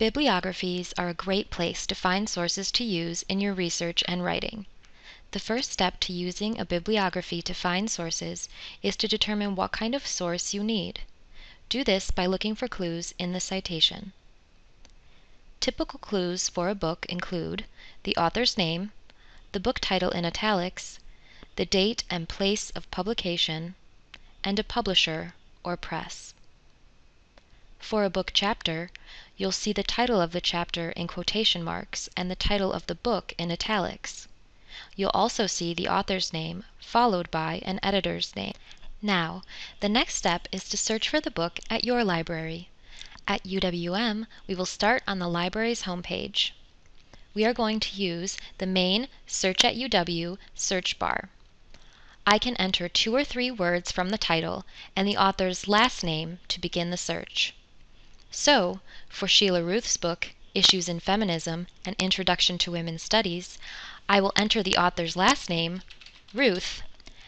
Bibliographies are a great place to find sources to use in your research and writing. The first step to using a bibliography to find sources is to determine what kind of source you need. Do this by looking for clues in the citation. Typical clues for a book include the author's name, the book title in italics, the date and place of publication, and a publisher or press. For a book chapter, you'll see the title of the chapter in quotation marks and the title of the book in italics. You'll also see the author's name followed by an editor's name. Now, the next step is to search for the book at your library. At UWM, we will start on the library's homepage. We are going to use the main Search at UW search bar. I can enter two or three words from the title and the author's last name to begin the search. So, for Sheila Ruth's book, Issues in Feminism An Introduction to Women's Studies, I will enter the author's last name, Ruth,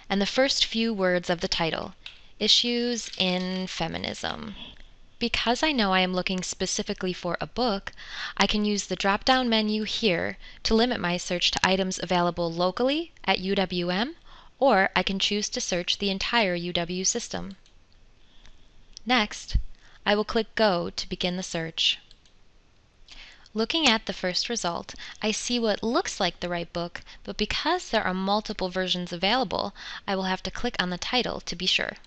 and the first few words of the title, Issues in Feminism. Because I know I am looking specifically for a book, I can use the drop down menu here to limit my search to items available locally at UWM, or I can choose to search the entire UW system. Next, I will click Go to begin the search. Looking at the first result, I see what looks like the right book, but because there are multiple versions available, I will have to click on the title to be sure.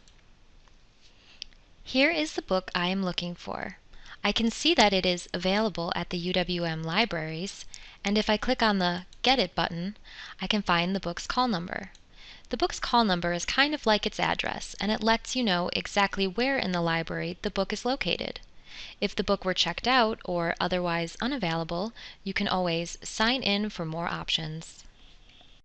Here is the book I am looking for. I can see that it is available at the UWM libraries, and if I click on the Get It button, I can find the book's call number. The book's call number is kind of like its address, and it lets you know exactly where in the library the book is located. If the book were checked out or otherwise unavailable, you can always sign in for more options.